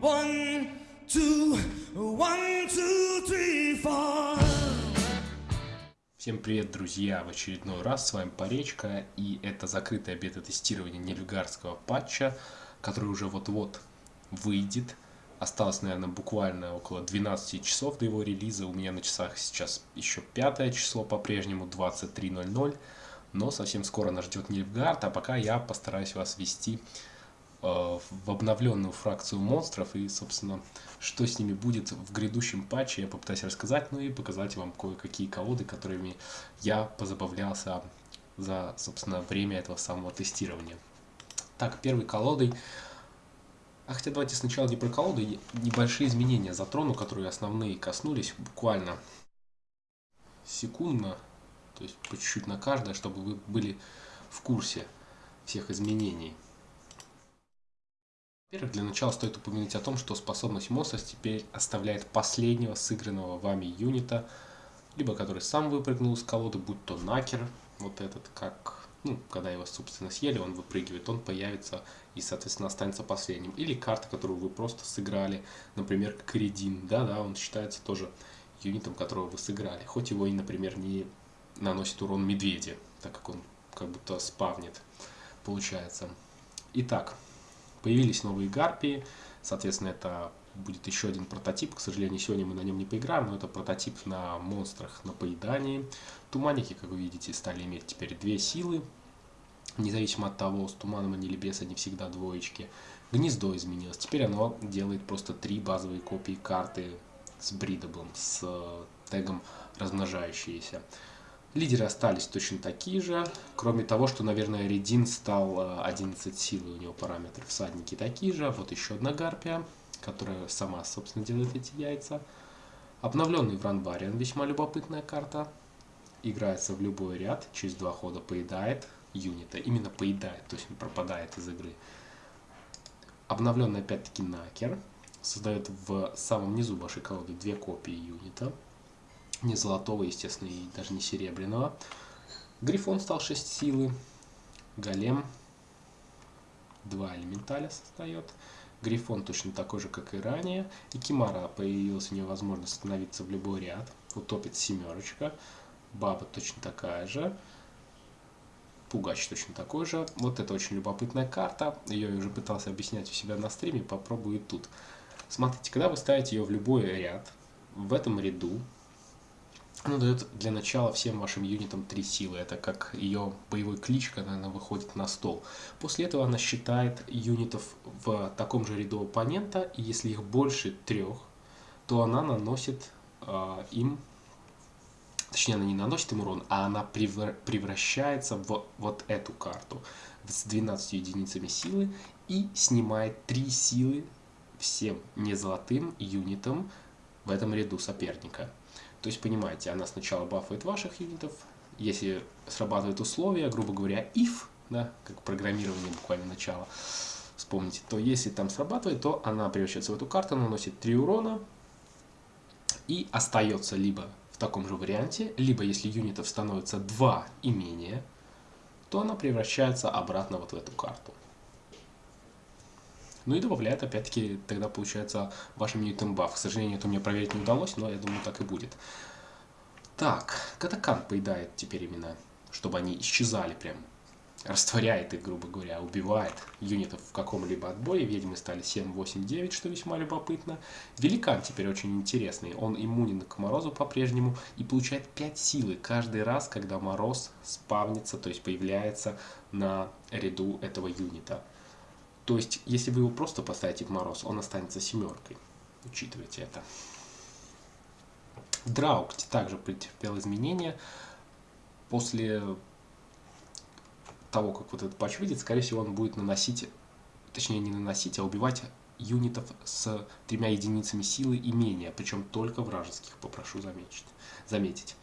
One, two, one, two, three, four. Всем привет, друзья! В очередной раз с вами Поречка, и это закрытое бета-тестирование нельфгарского патча, который уже вот-вот выйдет. Осталось, наверное, буквально около 12 часов до его релиза. У меня на часах сейчас еще пятое число, по-прежнему 23.00. Но совсем скоро нас ждет Нильфгард, а пока я постараюсь вас вести в обновленную фракцию монстров и, собственно, что с ними будет в грядущем патче, я попытаюсь рассказать, ну и показать вам кое-какие колоды, которыми я позабавлялся за, собственно, время этого самого тестирования. Так, первой колодой... А хотя давайте сначала не про колоды, небольшие изменения затрону, которые основные коснулись буквально секундно, то есть по чуть-чуть на каждое, чтобы вы были в курсе всех изменений. Во-первых, для начала стоит упомянуть о том, что способность монстра теперь оставляет последнего сыгранного вами юнита, либо который сам выпрыгнул из колоды, будь то накер, вот этот, как, ну, когда его, собственно, съели, он выпрыгивает, он появится и, соответственно, останется последним. Или карта, которую вы просто сыграли, например, Кридин, да-да, он считается тоже юнитом, которого вы сыграли, хоть его и, например, не наносит урон медведи, так как он как будто спавнит, получается. Итак, Появились новые гарпии, соответственно, это будет еще один прототип. К сожалению, сегодня мы на нем не поиграем, но это прототип на монстрах на поедании. Туманники, как вы видите, стали иметь теперь две силы. Независимо от того, с туманом они или без, они всегда двоечки. Гнездо изменилось. Теперь оно делает просто три базовые копии карты с бридаблом, с тегом размножающиеся. Лидеры остались точно такие же, кроме того, что, наверное, Редин стал 11 э, силы, у него параметры всадники такие же. Вот еще одна гарпия, которая сама, собственно, делает эти яйца. Обновленный Вранбариан, весьма любопытная карта. Играется в любой ряд, через два хода поедает юнита. Именно поедает, то есть он пропадает из игры. Обновленный опять-таки Накер. Создает в самом низу вашей колоды две копии юнита не золотого, естественно, и даже не серебряного. Грифон стал 6 силы. Голем 2 элементаля создает. Грифон точно такой же, как и ранее. И Кимара появилась у нее возможность становиться в любой ряд. Утопит семерочка. Баба точно такая же. Пугач точно такой же. Вот это очень любопытная карта. Ее я уже пытался объяснять у себя на стриме. Попробую тут. Смотрите, когда вы ставите ее в любой ряд, в этом ряду она дает для начала всем вашим юнитам 3 силы. Это как ее боевой клич, когда она выходит на стол. После этого она считает юнитов в таком же ряду оппонента, и если их больше трех, то она наносит э, им, точнее она не наносит им урон, а она превращается в вот эту карту с 12 единицами силы и снимает 3 силы всем незолотым юнитам в этом ряду соперника. То есть, понимаете, она сначала бафает ваших юнитов, если срабатывает условия, грубо говоря, if, да, как программирование буквально начало, вспомните, то если там срабатывает, то она превращается в эту карту, наносит 3 урона и остается либо в таком же варианте, либо если юнитов становится 2 и менее, то она превращается обратно вот в эту карту. Ну и добавляет, опять-таки, тогда получается вашим юнитом баф. К сожалению, это мне проверить не удалось, но я думаю, так и будет. Так, Катакан поедает теперь именно, чтобы они исчезали прям. Растворяет их, грубо говоря, убивает юнитов в каком-либо отборе. Ведьмы стали 7, 8, 9, что весьма любопытно. Великан теперь очень интересный. Он иммунен к морозу по-прежнему и получает 5 силы каждый раз, когда мороз спавнится, то есть появляется на ряду этого юнита. То есть, если вы его просто поставите в мороз, он останется семеркой. Учитывайте это. Драук также претерпел изменения. После того, как вот этот патч выйдет, скорее всего, он будет наносить, точнее не наносить, а убивать юнитов с тремя единицами силы и менее, причем только вражеских, попрошу заметить. заметить.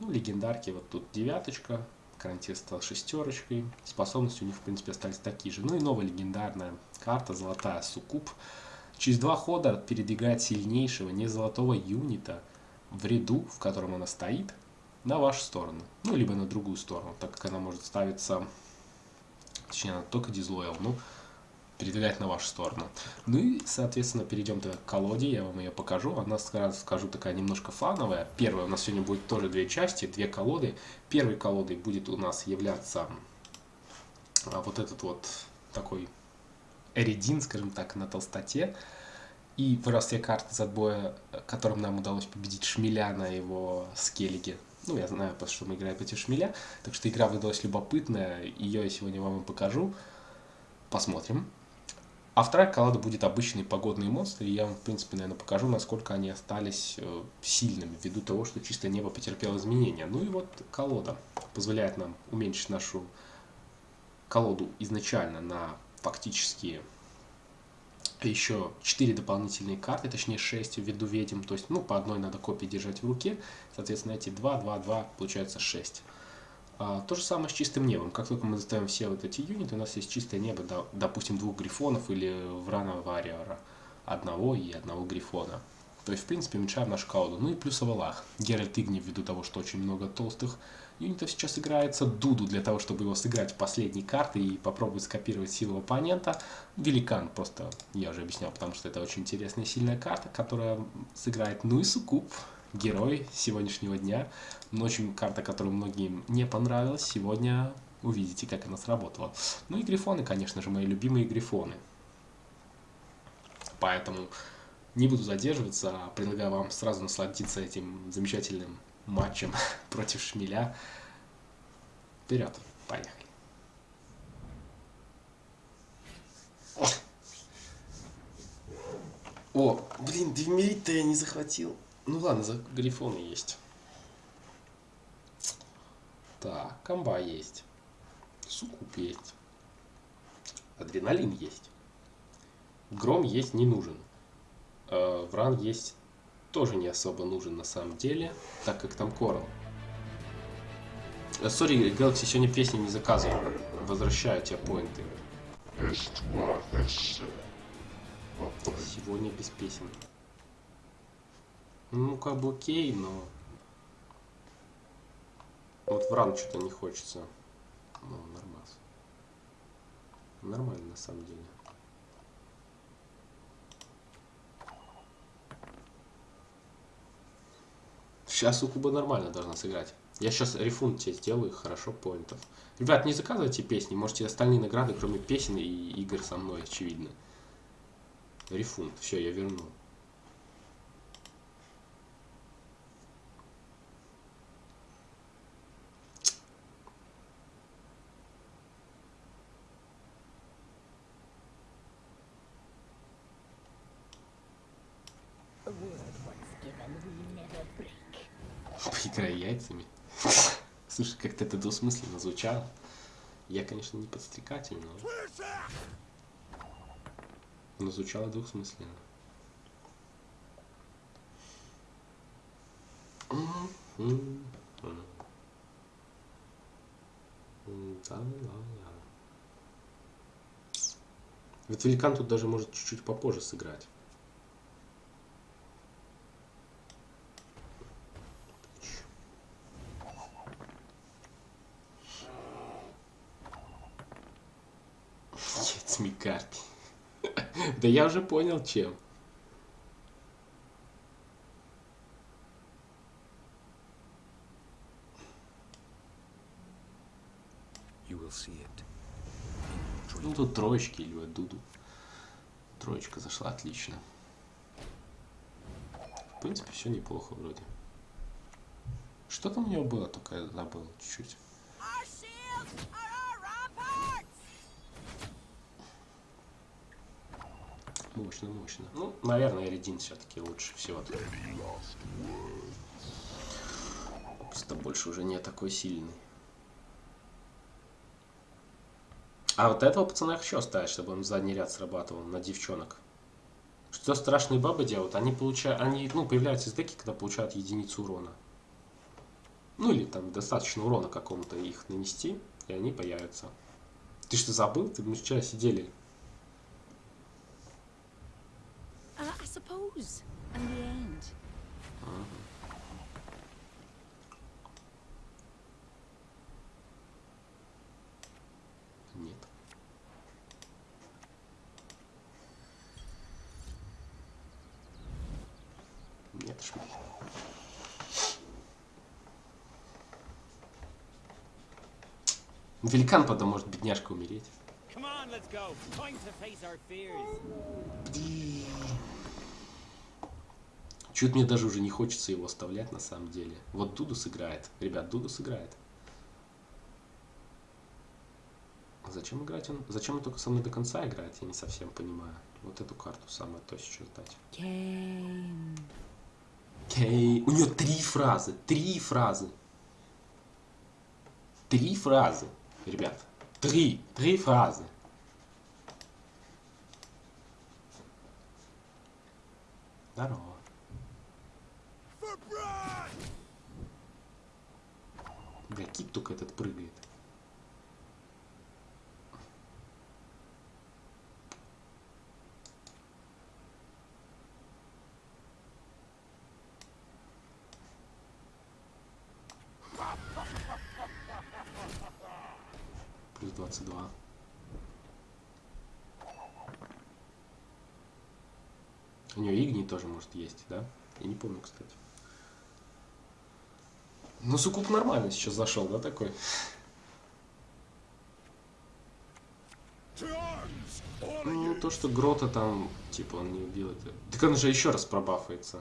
Ну, легендарки, вот тут девяточка, Карантин стал шестерочкой. Способности у них, в принципе, остались такие же. Ну и новая легендарная карта, золотая суккуб. Через два хода передвигает сильнейшего, не золотого юнита в ряду, в котором она стоит, на вашу сторону. Ну, либо на другую сторону, так как она может ставиться, точнее, она только дизлоял. Ну, передвигать на вашу сторону. Ну и, соответственно, перейдем к колоде, я вам ее покажу. Она, скажу, такая немножко фановая. Первая у нас сегодня будет тоже две части, две колоды. Первой колодой будет у нас являться а, вот этот вот такой эридин, скажем так, на толстоте. И раз все карты из отбоя, которым нам удалось победить Шмеля на его скеллиге. Ну, я знаю, потому что мы играем против Шмеля. Так что игра выдалась любопытная. Ее я сегодня вам и покажу. Посмотрим. А вторая колода будет обычные погодные монстры. И я вам, в принципе, наверное, покажу, насколько они остались э, сильными, ввиду того, что чистое небо потерпело изменения. Ну и вот колода позволяет нам уменьшить нашу колоду изначально на фактически еще 4 дополнительные карты, точнее 6 ввиду ведьм, то есть ну по одной надо копии держать в руке, соответственно эти 2, 2, 2, получается 6. А, то же самое с чистым небом, как только мы заставим все вот эти юниты, у нас есть чистое небо, допустим двух грифонов или врана вариора, одного и одного грифона. То есть, в принципе, уменьшаем нашу колоду. Ну и плюс Авалах. Геральт Игни, ввиду того, что очень много толстых юнитов сейчас играется. Дуду для того, чтобы его сыграть в последней карты и попробовать скопировать силу оппонента. Великан просто, я уже объяснял, потому что это очень интересная сильная карта, которая сыграет. Ну и Сукуб, герой сегодняшнего дня. Но очень карта, которая многим не понравилась. Сегодня увидите, как она сработала. Ну и грифоны, конечно же, мои любимые грифоны. Поэтому не буду задерживаться, а предлагаю вам сразу насладиться этим замечательным матчем против Шмеля. Вперед, поехали. О, блин, Девмерит-то я не захватил. Ну ладно, за грифоны есть. Так, комба есть. Сукуп есть. Адреналин есть. Гром есть не нужен. Э, Вран есть тоже не особо нужен на самом деле, так как там Корал. Э, сори, Galaxy сегодня песни не заказывал. Возвращаю тебе поинты. Сегодня без песен. Ну, как окей, но... Вот Вран что-то не хочется. Ну, нормально. Нормально, на самом деле. Сейчас у Куба нормально должна сыграть. Я сейчас рефунд тебе сделаю, хорошо, поинтов. Ребят, не заказывайте песни, можете остальные награды, кроме песен и игр со мной, очевидно. Рефунд, все, я вернул. Поиграй яйцами. Слушай, как-то это двусмысленно звучало. Я, конечно, не подстрекатель, но... Но звучало двухсмысленно. Ведь великан тут даже может чуть-чуть попозже сыграть. Да я уже понял, чем. Ну тут троечки или вот Дуду. Троечка зашла отлично. В принципе, все неплохо вроде. Что там у него было, только я забыл чуть-чуть. Мощно, мощно. Ну, наверное, Эридин все-таки лучше всего. Просто больше уже не такой сильный. А вот этого пацана хочу оставить, чтобы он задний ряд срабатывал на девчонок. Что страшные бабы делают? Они получают, они, ну, появляются из деки, когда получают единицу урона. Ну или там достаточно урона какому-то их нанести, и они появятся. Ты что забыл? Ты мы вчера сидели suppose, and the end. Нет. Нет, шмель. Великан, потом может бедняжка умереть. Come on, let's go. Time to face our fears. Чуть мне даже уже не хочется его оставлять на самом деле. Вот Дуду сыграет. Ребят, Дуду сыграет. Зачем играть он? Зачем он только со мной до конца играет, я не совсем понимаю. Вот эту карту самое то сейчас дать. Кейн. Кей. У нее три фразы. Три фразы. Три фразы. Ребят. Три. Три фразы. Здорово. Бля, кит только этот прыгает. Плюс 22. У нее игни тоже может есть, да? Я не помню, кстати. Ну, Сукуп нормально сейчас зашел, да, такой? Ну, то, что Грота там, типа, он не убил это. Так он же еще раз пробафается.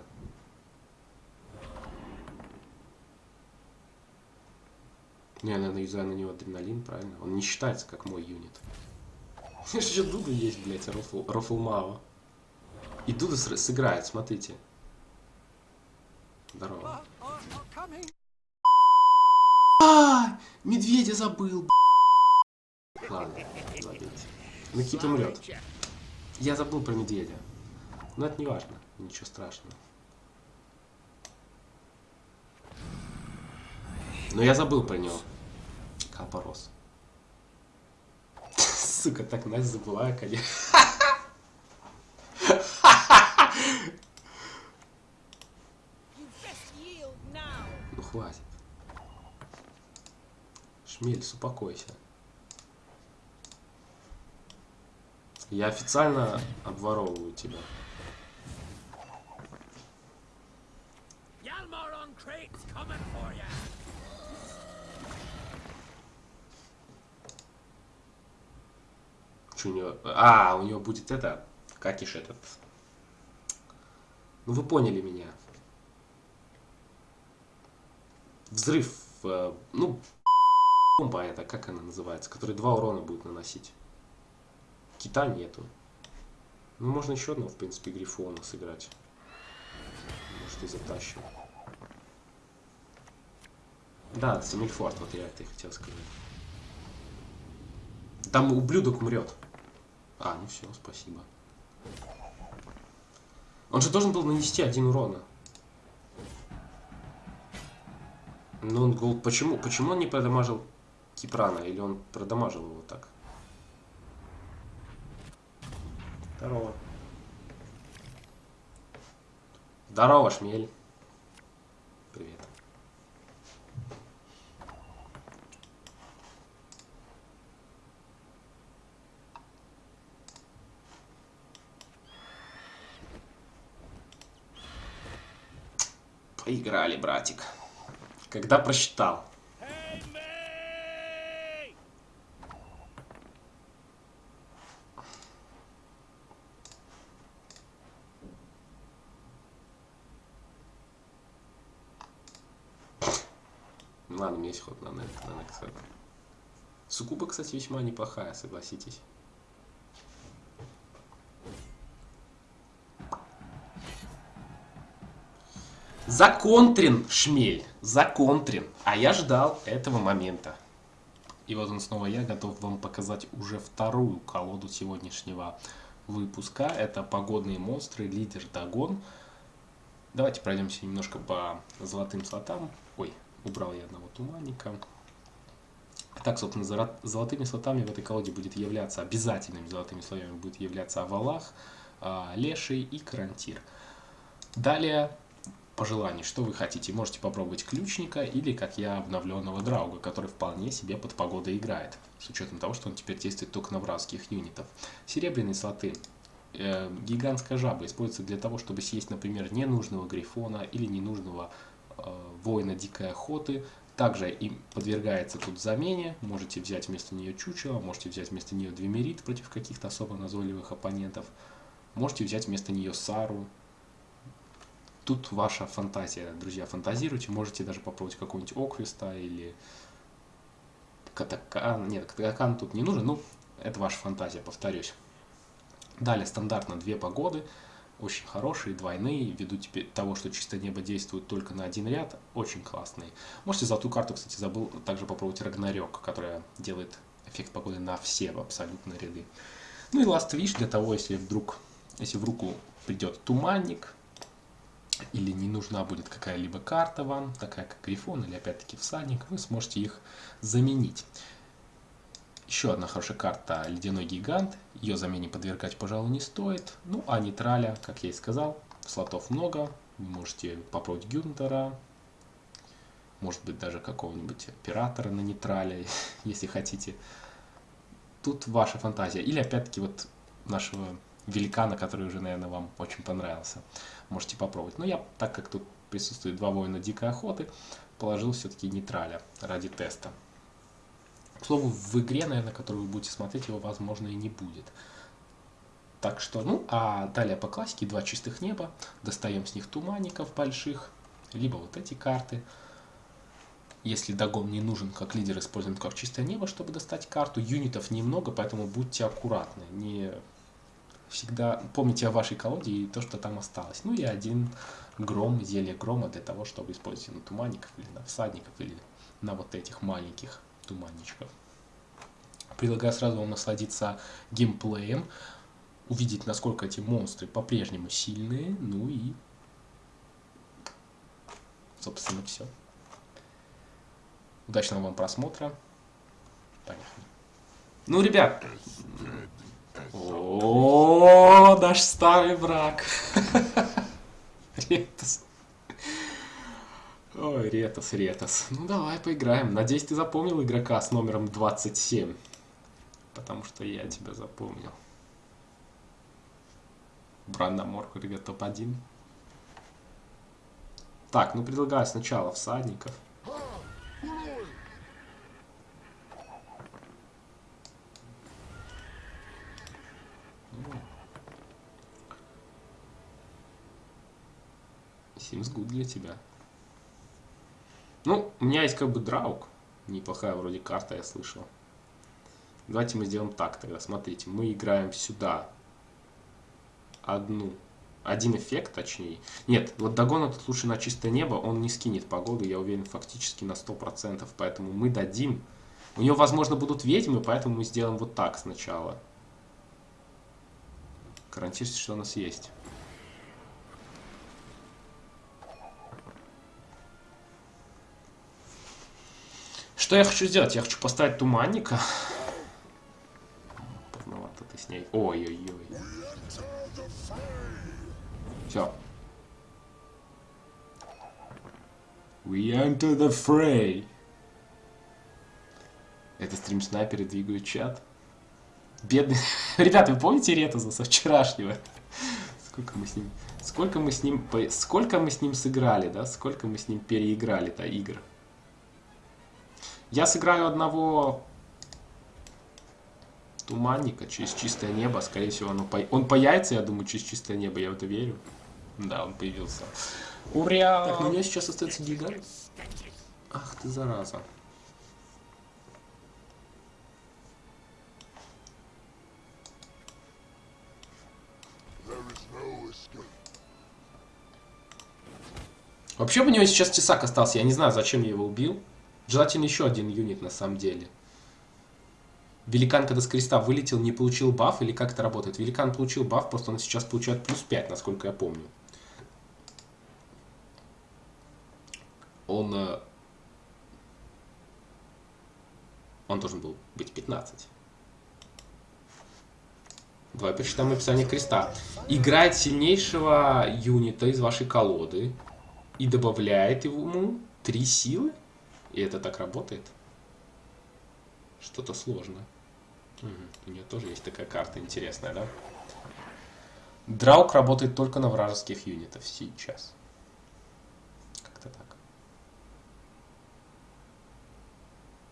Не, наверное, юзаю на него адреналин, правильно? Он не считается как мой юнит. Еще Дуда есть, блядь, Рофл, Рофл Мао. И Дуда сыграет, смотрите. Здорово. А, медведя забыл. Ладно, забейте. Никита умрет. Я забыл про медведя. Но это не важно, ничего страшного. Но я забыл про него. Капорос. Сука, так Настя забыла, конечно. Шмель, успокойся. Я официально обворовываю тебя. Что у него? А, у него будет это, какиш этот. Ну вы поняли меня. Взрыв, э, ну, бомба это, как она называется, который два урона будет наносить. Кита нету. Ну, можно еще одного, в принципе, Грифона сыграть. Может, и затащим. Да, Самильфорд, вот я это и хотел сказать. Там ублюдок умрет. А, ну все, спасибо. Он же должен был нанести один урона. Но он гол... Почему? Почему он не продамажил Кипрана? Или он продамажил его так? Здорово. Здорово, Шмель. Привет. Поиграли, братик. Когда просчитал. Henry! Ну Ладно, у меня есть ход на нет, на Нексет. Сукуба, кстати, весьма неплохая, согласитесь. Законтрин, шмель, законтрин. А я ждал этого момента. И вот он снова я, готов вам показать уже вторую колоду сегодняшнего выпуска. Это погодные монстры, лидер Дагон. Давайте пройдемся немножко по золотым слотам. Ой, убрал я одного туманника. Так, собственно, золотыми слотами в этой колоде будет являться, обязательными золотыми слоями будет являться Авалах, а, Леший и Карантир. Далее, по желанию, что вы хотите. Можете попробовать ключника или, как я, обновленного Драуга, который вполне себе под погодой играет. С учетом того, что он теперь действует только на вражеских юнитов. Серебряные слоты э, гигантская жаба используется для того, чтобы съесть, например, ненужного грифона или ненужного воина дикой охоты. Также им подвергается тут замене. Можете взять вместо нее чучело, можете взять вместо нее двемерит против каких-то особо назойливых оппонентов. Можете взять вместо нее Сару. Тут ваша фантазия, друзья, фантазируйте. Можете даже попробовать какого-нибудь Оквиста или Катакан. Нет, Катакан тут не нужен, ну, это ваша фантазия, повторюсь. Далее стандартно две погоды, очень хорошие, двойные, ввиду теперь того, что чистое небо действует только на один ряд, очень классные. Можете золотую карту, кстати, забыл также попробовать Рагнарёк, которая делает эффект погоды на все абсолютно ряды. Ну и Last Wish для того, если вдруг, если в руку придет туманник, или не нужна будет какая-либо карта вам, такая как Грифон или опять-таки Всадник, вы сможете их заменить. Еще одна хорошая карта Ледяной Гигант. Ее замене подвергать, пожалуй, не стоит. Ну, а нейтраля, как я и сказал, слотов много. Вы можете попробовать Гюнтера. Может быть, даже какого-нибудь оператора на нейтрале, если хотите. Тут ваша фантазия. Или, опять-таки, вот нашего великана, который уже, наверное, вам очень понравился. Можете попробовать. Но я, так как тут присутствует два воина дикой охоты, положил все-таки нейтраля ради теста. К слову, в игре, наверное, которую вы будете смотреть, его, возможно, и не будет. Так что, ну, а далее по классике два чистых неба. Достаем с них туманников больших, либо вот эти карты. Если догон не нужен, как лидер используем как чистое небо, чтобы достать карту. Юнитов немного, поэтому будьте аккуратны. Не всегда помните о вашей колоде и то, что там осталось. Ну и один гром, зелье грома для того, чтобы использовать на туманников или на всадников или на вот этих маленьких туманничков. Предлагаю сразу вам насладиться геймплеем, увидеть, насколько эти монстры по-прежнему сильные, ну и, собственно, все. Удачного вам просмотра. Поехали. Ну, ребят, о, наш старый враг. Ретос. Ой, Ретос, Ретос. Ну давай поиграем. Надеюсь, ты запомнил игрока с номером 27. Потому что я тебя запомнил. Брандамор, ребят, топ-1. Так, ну предлагаю сначала всадников. Seems good для тебя. Есть как бы драук. Неплохая вроде карта, я слышал. Давайте мы сделаем так тогда. Смотрите, мы играем сюда одну, один эффект, точнее. Нет, вот Дагона тут лучше на чистое небо, он не скинет погоду, я уверен, фактически на 100%. Поэтому мы дадим. У него, возможно, будут ведьмы, поэтому мы сделаем вот так сначала. Гарантируйте, что у нас есть. Что я хочу сделать? Я хочу поставить туманника. Поздновато ты с ней. Ой-ой-ой. Все. We enter the fray. Это стрим снайперы двигают чат. Бедный. Ребята, вы помните Ретоза со вчерашнего? Сколько мы с ним... Сколько мы с ним... Сколько мы с ним сыграли, да? Сколько мы с ним переиграли-то игр? Я сыграю одного туманника через чистое небо. Скорее всего, оно по... он появится, я думаю, через чистое небо. Я в это верю. Да, он появился. Ура! Так, ну у меня сейчас остается гигант. Ах ты, зараза. Вообще у него сейчас тесак остался. Я не знаю, зачем я его убил. Желательно еще один юнит на самом деле. Великан, когда с креста вылетел, не получил баф или как это работает? Великан получил баф, просто он сейчас получает плюс 5, насколько я помню. Он... Э, он должен был быть 15. Давай посчитаем описание креста. Играет сильнейшего юнита из вашей колоды и добавляет ему 3 силы. И это так работает? Что-то сложно. Угу. У нее тоже есть такая карта интересная, да? Драук работает только на вражеских юнитов сейчас. Как-то так.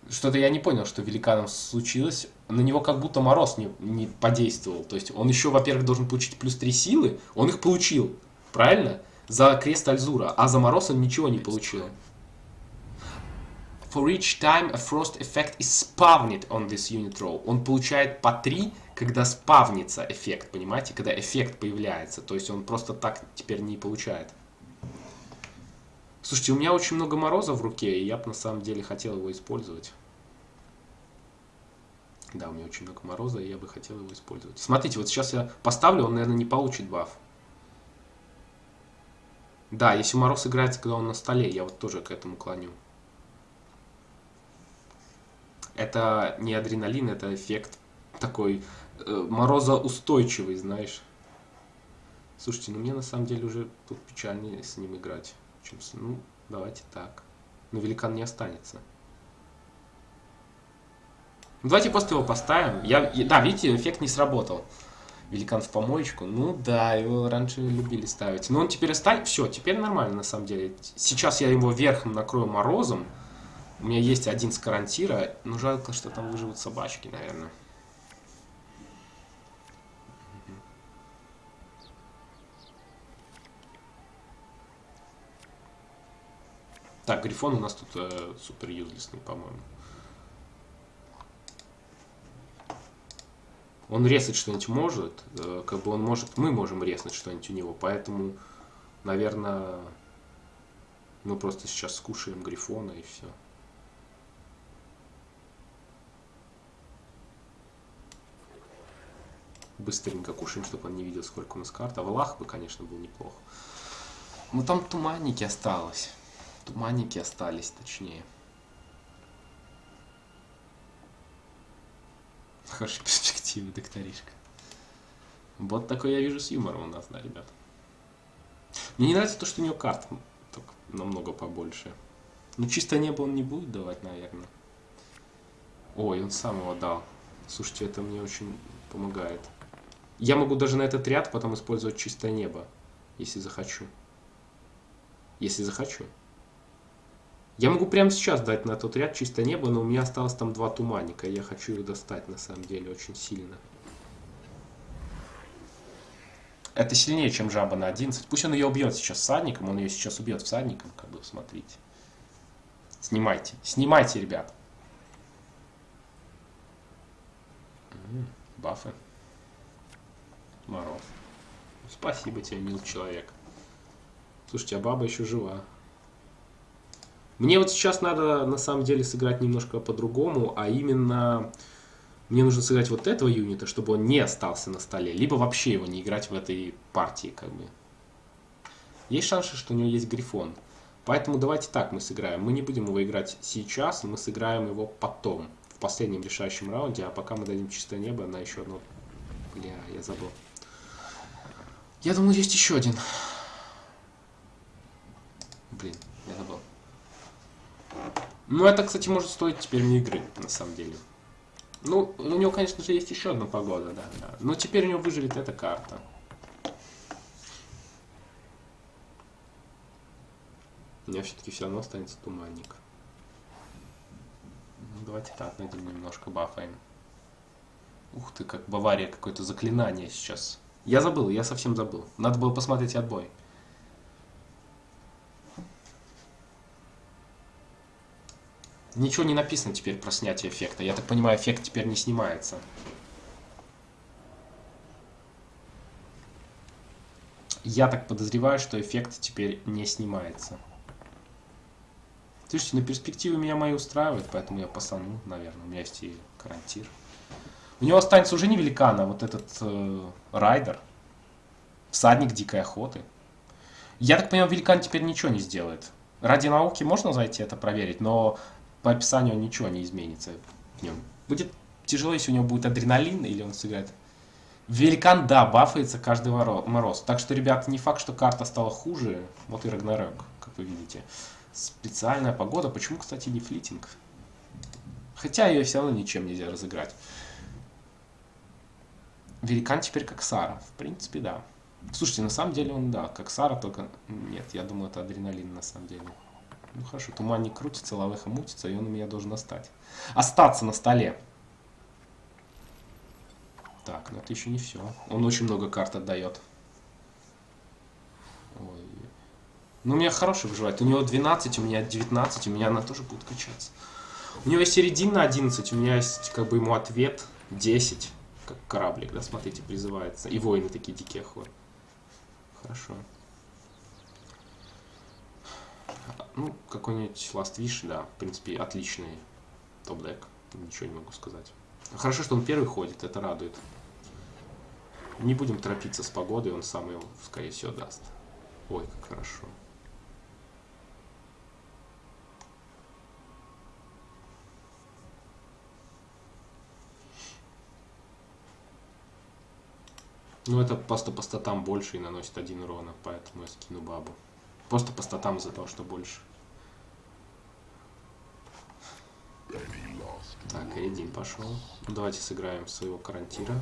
Что-то я не понял, что великаном случилось. На него как будто мороз не, не подействовал. То есть он еще, во-первых, должен получить плюс 3 силы. Он их получил. Правильно? За крест Альзура. А за мороз он ничего не получил. For each time a frost effect is spawned on this unit row. Он получает по 3, когда спавнится эффект, понимаете? Когда эффект появляется. То есть он просто так теперь не получает. Слушайте, у меня очень много мороза в руке, и я бы на самом деле хотел его использовать. Да, у меня очень много мороза, и я бы хотел его использовать. Смотрите, вот сейчас я поставлю, он, наверное, не получит баф. Да, если мороз играется, когда он на столе, я вот тоже к этому клоню. Это не адреналин, это эффект такой э, морозоустойчивый, знаешь. Слушайте, ну мне на самом деле уже тут печальнее с ним играть. Чем с... Ну, давайте так. Но великан не останется. Ну, давайте просто его поставим. Я, да, видите, эффект не сработал. Великан в помоечку. Ну да, его раньше любили ставить. Но он теперь останется. Все, теперь нормально на самом деле. Сейчас я его верхом накрою морозом. У меня есть один с карантира. Но жалко, что там выживут собачки, наверное. Так, Грифон у нас тут э, супер юзлесный, по-моему. Он резать что-нибудь может, э, как бы он может, мы можем резать что-нибудь у него, поэтому, наверное, мы просто сейчас скушаем Грифона и все. Быстренько кушаем, чтобы он не видел, сколько у нас карт. А Валах бы, конечно, был неплохо. Ну там туманники осталось. Туманники остались, точнее. Хорошая перспектива, докторишка. Вот такой я вижу с юмором у нас, да, ребят. Мне не нравится то, что у него карт намного побольше. Ну, чисто небо он не будет давать, наверное. Ой, он сам его дал. Слушайте, это мне очень помогает. Я могу даже на этот ряд потом использовать чистое небо, если захочу. Если захочу. Я могу прямо сейчас дать на тот ряд чистое небо, но у меня осталось там два туманника. Я хочу их достать на самом деле очень сильно. Это сильнее, чем жаба на 11. Пусть он ее убьет сейчас всадником, он ее сейчас убьет всадником, как бы, смотрите. Снимайте, снимайте, ребят. Бафы. Мороз. Спасибо тебе, мил человек. Слушайте, а баба еще жива. Мне вот сейчас надо на самом деле сыграть немножко по-другому, а именно мне нужно сыграть вот этого юнита, чтобы он не остался на столе, либо вообще его не играть в этой партии, как бы. Есть шанс, что у него есть грифон. Поэтому давайте так мы сыграем. Мы не будем его играть сейчас, мы сыграем его потом, в последнем решающем раунде, а пока мы дадим чистое небо на еще одно... Бля, я забыл. Я думаю, есть еще один. Блин, я забыл. Ну, это, кстати, может стоить теперь мне игры, на самом деле. Ну, у него, конечно же, есть еще одна погода, да, да. Но теперь у него выживет эта карта. У меня все-таки все равно останется туманник. Ну, давайте так, найдем немножко бафаем. Ух ты, как Бавария, какое-то заклинание сейчас. Я забыл, я совсем забыл. Надо было посмотреть отбой. Ничего не написано теперь про снятие эффекта. Я так понимаю, эффект теперь не снимается. Я так подозреваю, что эффект теперь не снимается. Слушайте, на перспективы меня мои устраивают, поэтому я пасану, наверное. У меня есть и карантир. У него останется уже не великан, а вот этот э, райдер. Всадник дикой охоты. Я так понимаю, великан теперь ничего не сделает. Ради науки можно зайти это проверить, но по описанию ничего не изменится в нем. Будет тяжело, если у него будет адреналин, или он сыграет. Великан, да, бафается каждый мороз. Так что, ребят, не факт, что карта стала хуже. Вот и Рагнарёк, как вы видите. Специальная погода. Почему, кстати, не флитинг? Хотя ее все равно ничем нельзя разыграть. Великан теперь как Сара. В принципе, да. Слушайте, на самом деле он, да, как Сара, только... Нет, я думаю, это адреналин на самом деле. Ну хорошо, туманник крутится, лавеха мутится, и он у меня должен остать. Остаться на столе. Так, но это еще не все. Он очень много карт отдает. Ой. Ну, у меня хороший выживает. У него 12, у меня 19, у меня она тоже будет качаться. У него середина 11, у меня есть как бы ему ответ 10. Как кораблик, да, смотрите, призывается. И воины такие дикие ходят. Хорошо. Ну, какой-нибудь Last Wish, да, в принципе, отличный топ-дек. Ничего не могу сказать. Хорошо, что он первый ходит, это радует. Не будем торопиться с погодой, он сам его, скорее всего, даст. Ой, как хорошо. Ну, это просто по статам больше и наносит один урона, поэтому я скину бабу. Просто по статам из-за того, что больше. Так, Эдин пошел. Давайте сыграем своего карантира.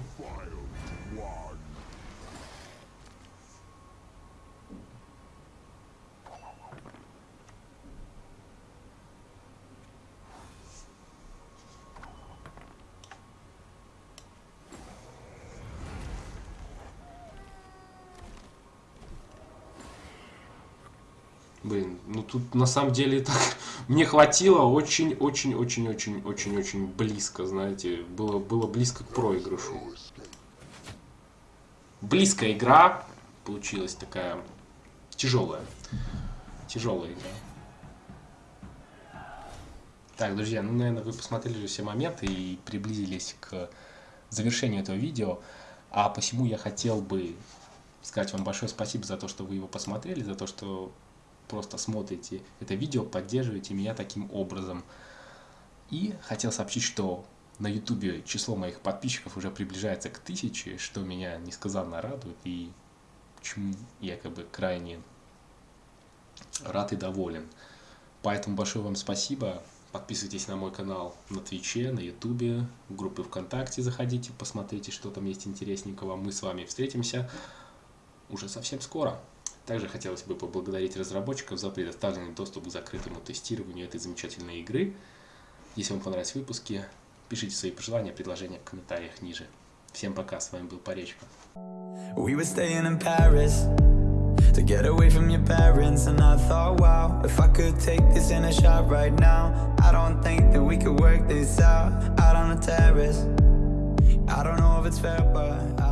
Блин, ну тут на самом деле так мне хватило очень-очень-очень-очень-очень-очень близко, знаете, было, было близко к проигрышу. Близкая игра получилась такая тяжелая. Тяжелая игра. Так, друзья, ну, наверное, вы посмотрели все моменты и приблизились к завершению этого видео. А посему я хотел бы сказать вам большое спасибо за то, что вы его посмотрели, за то, что просто смотрите это видео, поддерживаете меня таким образом. И хотел сообщить, что на ютубе число моих подписчиков уже приближается к тысяче, что меня несказанно радует и чему я как бы крайне рад и доволен. Поэтому большое вам спасибо. Подписывайтесь на мой канал на Твиче, на Ютубе, в группы ВКонтакте заходите, посмотрите, что там есть интересненького. Мы с вами встретимся уже совсем скоро. Также хотелось бы поблагодарить разработчиков за предоставленный доступ к закрытому тестированию этой замечательной игры. Если вам понравились выпуски, пишите свои пожелания, предложения в комментариях ниже. Всем пока, с вами был Paris To get away from your parents And I thought, wow If I could take this in a shot right now I don't think that we could work this out Out on the terrace I don't know if it's fair, but I